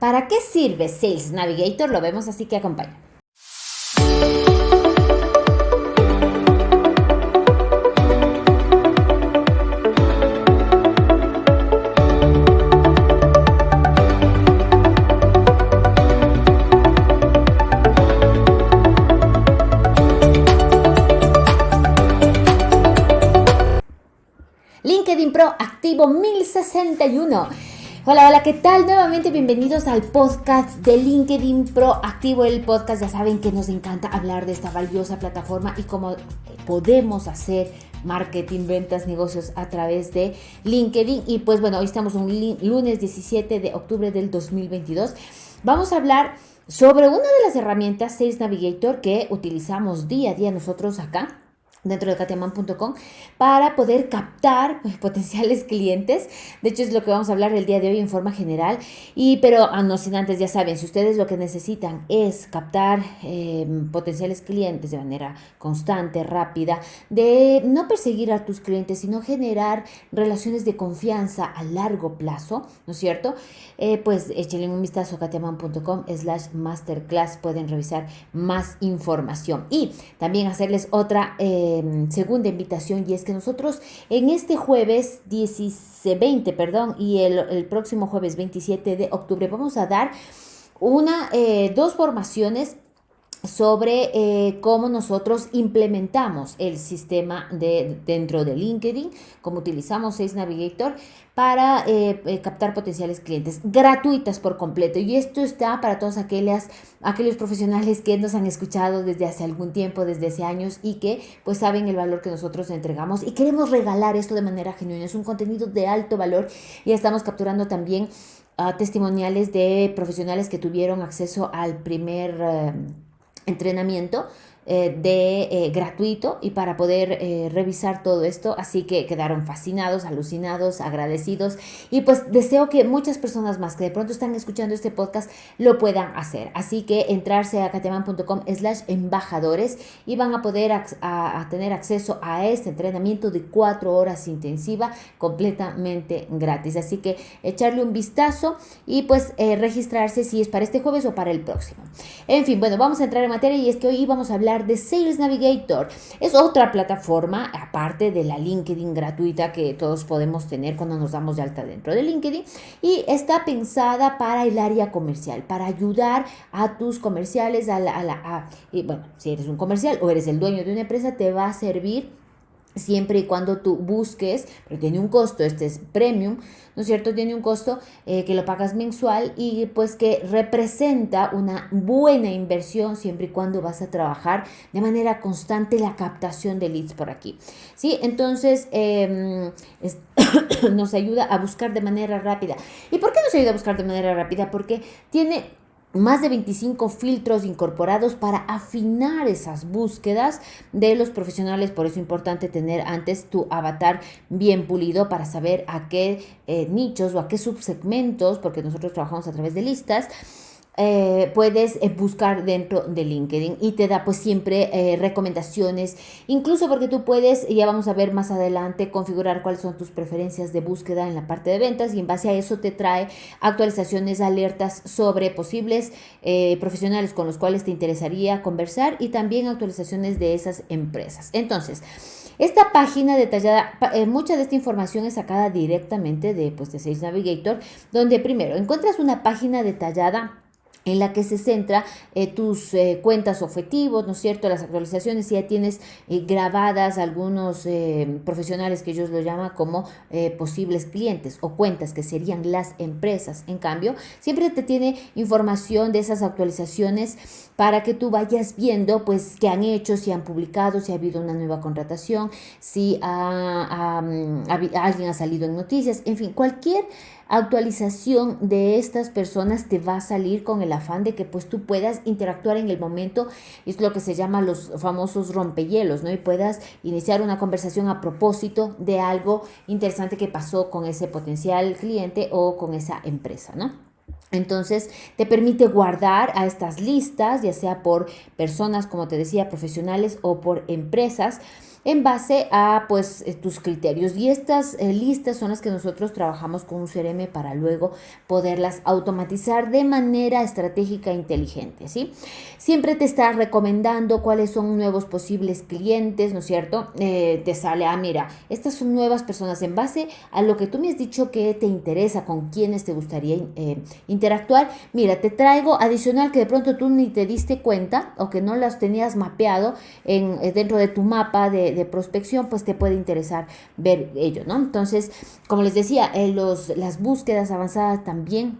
¿Para qué sirve Sales Navigator? Lo vemos así que acompaña. LinkedIn Pro activo 1061. Hola, hola, ¿qué tal? Nuevamente bienvenidos al podcast de LinkedIn Pro Activo, el podcast. Ya saben que nos encanta hablar de esta valiosa plataforma y cómo podemos hacer marketing, ventas, negocios a través de LinkedIn. Y pues bueno, hoy estamos un lunes 17 de octubre del 2022. Vamos a hablar sobre una de las herramientas Sales Navigator que utilizamos día a día nosotros acá dentro de katiaman.com para poder captar pues, potenciales clientes. De hecho, es lo que vamos a hablar el día de hoy en forma general. Y, pero ah, no sin antes, ya saben, si ustedes lo que necesitan es captar em, potenciales clientes de manera constante, rápida, de no perseguir a tus clientes, sino generar relaciones de confianza a largo plazo, ¿no es cierto? Eh, pues échenle un vistazo a katiaman.com slash masterclass. Pueden revisar más información. Y también hacerles otra... Eh, Em, segunda invitación y es que nosotros en este jueves 20, perdón, y el, el, próximo jueves 27 de octubre vamos a dar una, eh, dos formaciones sobre eh, cómo nosotros implementamos el sistema de, dentro de LinkedIn, cómo utilizamos Sales Navigator para eh, eh, captar potenciales clientes gratuitas por completo. Y esto está para todos aquellos profesionales que nos han escuchado desde hace algún tiempo, desde hace años y que pues saben el valor que nosotros entregamos y queremos regalar esto de manera genuina. Es un contenido de alto valor y estamos capturando también uh, testimoniales de profesionales que tuvieron acceso al primer entrenamiento eh, de eh, gratuito y para poder eh, revisar todo esto. Así que quedaron fascinados, alucinados, agradecidos y pues deseo que muchas personas más que de pronto están escuchando este podcast lo puedan hacer. Así que entrarse a cateman.com slash embajadores y van a poder a, tener acceso a este entrenamiento de cuatro horas intensiva completamente gratis. Así que echarle un vistazo y pues registrarse si es para este jueves o para el próximo. En fin, bueno, vamos a entrar en materia y es que hoy vamos a hablar de Sales Navigator. Es otra plataforma, aparte de la LinkedIn gratuita que todos podemos tener cuando nos damos de alta dentro de LinkedIn. Y está pensada para el área comercial, para ayudar a tus comerciales, a la... A bueno, si eres un comercial o eres el dueño de una empresa, te va a servir siempre y cuando tú busques, porque tiene un costo, este es premium, ¿no es cierto? Tiene un costo eh, que lo pagas mensual y pues que representa una buena inversión siempre y cuando vas a trabajar de manera constante la captación de leads por aquí, ¿sí? Entonces, em, nos ayuda a buscar de manera rápida. ¿Y por qué nos ayuda a buscar de manera rápida? Porque tiene más de 25 filtros incorporados para afinar esas búsquedas de los profesionales. Por eso es importante tener antes tu avatar bien pulido para saber a qué eh, nichos o a qué subsegmentos, porque nosotros trabajamos a través de listas, eh, puedes eh, buscar dentro de LinkedIn y te da pues siempre eh, recomendaciones, incluso porque tú puedes, ya vamos a ver más adelante, configurar cuáles son tus preferencias de búsqueda en la parte de ventas y en base a eso te trae actualizaciones, alertas sobre posibles profesionales con los cuales te interesaría conversar y también actualizaciones de esas empresas. Entonces, esta página detallada, mucha de esta información es sacada directamente de, pues, de Sales Navigator, donde primero encuentras una página detallada en la que se centra eh, tus eh, cuentas objetivos, ¿no es cierto? Las actualizaciones, si ya tienes eh, grabadas algunos profesionales que ellos lo llaman como posibles clientes o cuentas que serían las empresas. En cambio, siempre te tiene información de esas actualizaciones para que tú vayas viendo pues qué han hecho, si han publicado, si ha habido una nueva contratación, si mm, alguien ha salido en noticias, en fin, cualquier actualización de estas personas te va a salir con el afán de que pues tú puedas interactuar en el momento, es lo que se llama los famosos rompehielos, ¿no? Y puedas iniciar una conversación a propósito de algo interesante que pasó con ese potencial cliente o con esa empresa, ¿no? Entonces te permite guardar a estas listas, ya sea por personas, como te decía, profesionales o por empresas en base a pues eh, tus criterios. Y estas eh, listas son las que nosotros trabajamos con un CRM para luego poderlas automatizar de manera estratégica e inteligente, ¿sí? Siempre te está recomendando cuáles son nuevos posibles clientes, ¿no es cierto? Eh, te sale, ah, mira, estas son nuevas personas en base a lo que tú me has dicho que te interesa, con quienes te gustaría interactuar. Mira, te traigo adicional que de pronto tú ni te diste cuenta o que no las tenías mapeado en, dentro de tu mapa de de, prospección, pues te puede interesar ver ello, ¿no? Entonces, como les decía, eh, los, las búsquedas avanzadas también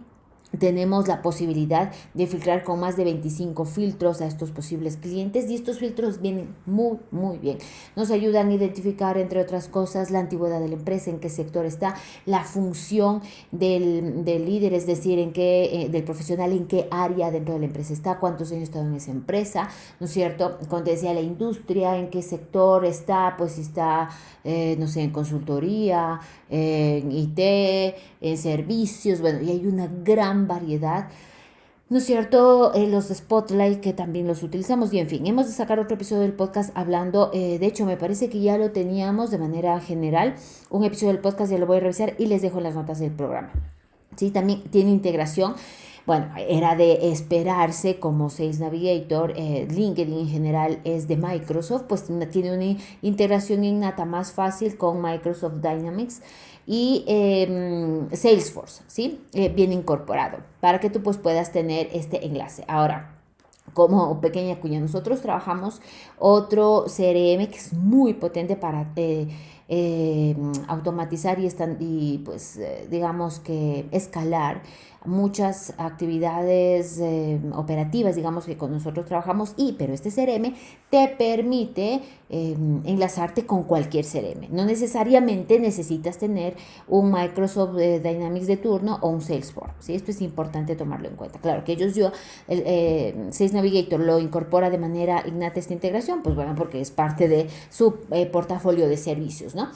tenemos la posibilidad de filtrar con más de 25 filtros a estos posibles clientes y estos filtros vienen muy, muy bien. Nos ayudan a identificar, entre otras cosas, la antigüedad de la empresa, en qué sector está, la función del, líder, es decir, en qué, eh, del profesional, en qué área dentro de la empresa está, cuántos años está en esa empresa, ¿no es cierto? Cuando decía la industria, en qué sector está, pues si está, eh, no sé, en consultoría, en IT, en servicios, bueno, y hay una gran variedad. ¿No es cierto? Eh, los Spotlight que también los utilizamos y en fin, hemos de sacar otro episodio del podcast hablando, eh, de hecho me parece que ya lo teníamos de manera general, un episodio del podcast ya lo voy a revisar y les dejo las notas del programa. Sí, también tiene integración bueno, era de esperarse como Sales Navigator, eh, LinkedIn en general es de Microsoft, pues tiene una integración innata más fácil con Microsoft Dynamics y em, Salesforce, ¿sí? Eh, bien incorporado, para que tú pues puedas tener este enlace. Ahora, como pequeña cuña, nosotros trabajamos otro CRM que es muy potente para eh, em, automatizar y, están, y pues digamos que escalar muchas actividades eh, operativas, digamos, que con nosotros trabajamos, y pero este CRM te permite em, enlazarte con cualquier CRM. No necesariamente necesitas tener un Microsoft eh, Dynamics de turno o un Salesforce. ¿sí? Esto es importante tomarlo en cuenta. Claro que ellos, yo, el eh, Sales Navigator lo incorpora de manera innata esta integración, pues bueno, porque es parte de su portafolio de servicios, ¿no? нужно.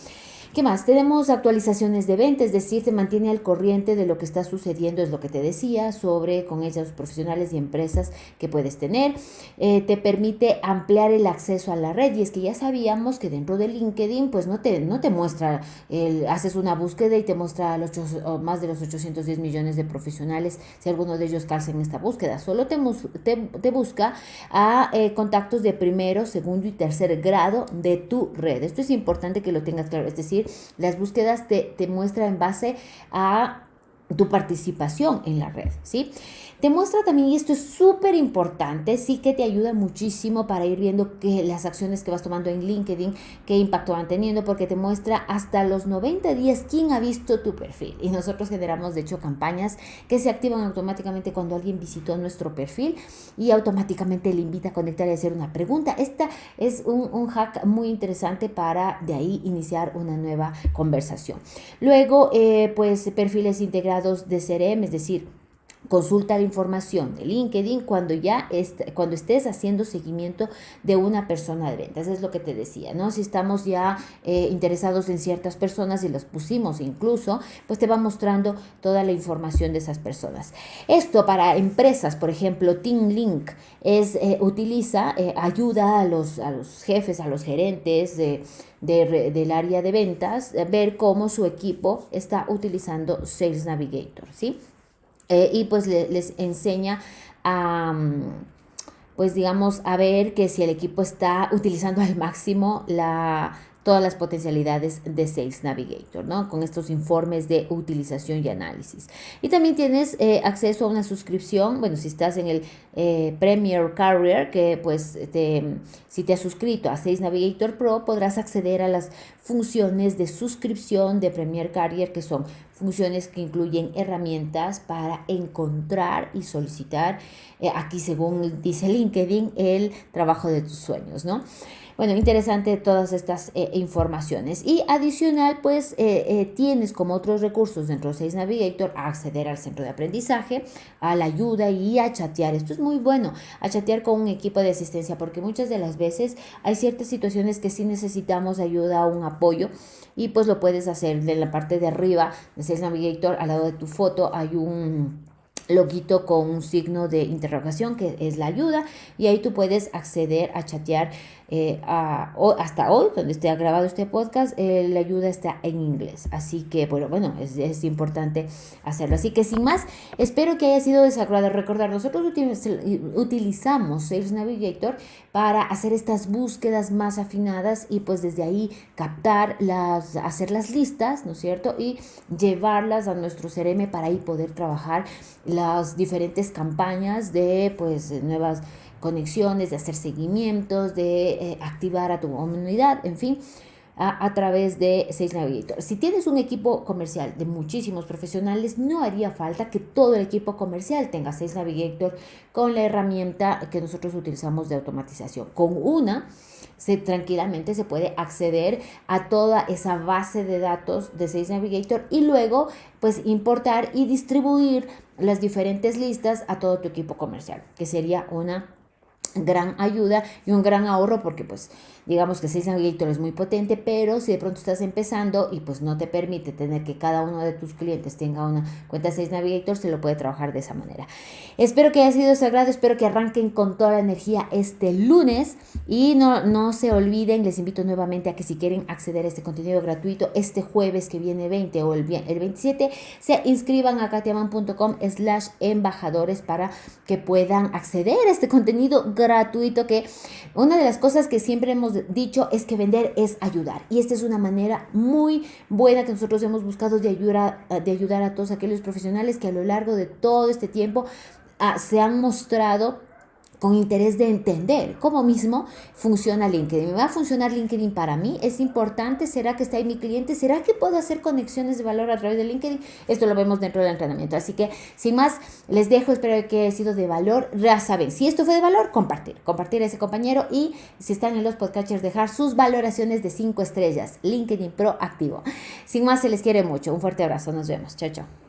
¿Qué más? Tenemos actualizaciones de venta, es decir, se mantiene al corriente de lo que está sucediendo, es lo que te decía, sobre con ellos profesionales y empresas que puedes tener. Eh, te permite ampliar el acceso a la red y es que ya sabíamos que dentro de LinkedIn pues no te, no te muestra, el, haces una búsqueda y te muestra los más de los 810 millones de profesionales si alguno de ellos calza en esta búsqueda. Solo te, busca a eh, contactos de primero, segundo y tercer grado de tu red. Esto es importante que lo tengas claro, es decir, las búsquedas te, te en base a tu participación en la red, ¿sí? Te muestra también, y esto es súper importante, sí que te ayuda muchísimo para ir viendo que las acciones que vas tomando en LinkedIn, qué impacto van teniendo, porque te muestra hasta los 90 días quién ha visto tu perfil. Y nosotros generamos, de hecho, campañas que se activan automáticamente cuando alguien visitó nuestro perfil y automáticamente le invita a conectar y hacer una pregunta. Esta es un, un hack muy interesante para de ahí iniciar una nueva conversación. Luego, eh, pues perfiles integrados de CRM, es decir, Consulta la información de LinkedIn cuando ya cuando estés haciendo seguimiento de una persona de ventas. Es lo que te decía, ¿no? Si estamos ya eh, interesados en ciertas personas y las pusimos incluso, pues te va mostrando toda la información de esas personas. Esto para empresas, por ejemplo, Team Link es, eh, utiliza, eh, ayuda a los, a los jefes, a los gerentes de, del área de ventas, ver cómo su equipo está utilizando Sales Navigator, ¿sí? Eh, y pues les enseña a, mm, pues digamos, a ver que si el equipo está utilizando al máximo la, todas las potencialidades de Sales Navigator, ¿no? Con estos informes de utilización y análisis. Y también tienes eh, acceso a una suscripción, bueno, si estás en el eh, Premier Carrier, que pues si te has suscrito a Sales Navigator Pro, podrás acceder a las funciones de suscripción de Premier Carrier, que son funciones que incluyen herramientas para encontrar y solicitar, eh, aquí según dice LinkedIn, el trabajo de tus sueños, ¿no? Bueno, interesante todas estas eh, informaciones. Y adicional, pues eh, eh, tienes como otros recursos dentro de Sales Navigator a acceder al centro de aprendizaje, a la ayuda y a chatear. Esto es muy bueno, a chatear con un equipo de asistencia, porque muchas de las veces hay ciertas situaciones que sí necesitamos ayuda o un apoyo y pues lo puedes hacer de la parte de arriba de Sales Navigator, al lado de tu foto hay un loguito con un signo de interrogación que es la ayuda y ahí tú puedes acceder a chatear eh, hasta hoy, donde esté grabado este podcast, eh, la ayuda está en inglés. Así que, bueno, bueno, es, es, importante hacerlo. Así que sin más, espero que haya sido desagrado. Recordar, nosotros utilizamos Sales Navigator para hacer estas búsquedas más afinadas y pues desde ahí captar las, hacer las listas, ¿no es cierto? Y llevarlas a nuestro CRM para ahí poder trabajar las diferentes campañas de pues nuevas conexiones, de hacer seguimientos, de eh, activar a tu comunidad, en fin. A, través de Sales Navigator. Si tienes un equipo comercial de muchísimos profesionales, no haría falta que todo el equipo comercial tenga Sales Navigator con la herramienta que nosotros utilizamos de automatización. Con una, se, tranquilamente se puede acceder a toda esa base de datos de Sales Navigator y luego pues importar y distribuir las diferentes listas a todo tu equipo comercial, que sería una gran ayuda y un gran ahorro porque pues digamos que Sales Navigator es muy potente, pero si de pronto estás empezando y pues no te permite tener que cada uno de tus clientes tenga una cuenta Sales Navigator, se lo puede trabajar de esa manera. Espero que haya sido de su agrado, espero que arranquen con toda la energía este lunes y no, no se olviden, les invito nuevamente a que si quieren acceder a este contenido gratuito este jueves que viene 20 o el, el 27, se inscriban a katiaman.com slash embajadores para que puedan acceder a este contenido gratuito que una de las cosas que siempre hemos dicho es que vender es ayudar. Y esta es una manera muy buena que nosotros hemos buscado de ayudar, de ayudar a todos aquellos profesionales que a lo largo de todo este tiempo ah, se han mostrado con interés de entender cómo mismo funciona LinkedIn. ¿Me va a funcionar LinkedIn para mí? ¿Es importante? ¿Será que está ahí mi cliente? ¿Será que puedo hacer conexiones de valor a través de LinkedIn? Esto lo vemos dentro del entrenamiento. Así que, sin más, les dejo. Espero que haya sido de valor. Ya saben, si esto fue de valor, compartir. Compartir a ese compañero y si están en los podcasters, dejar sus valoraciones de 5 estrellas. LinkedIn Pro activo. Sin más, se les quiere mucho. Un fuerte abrazo. Nos vemos. Chao, chao.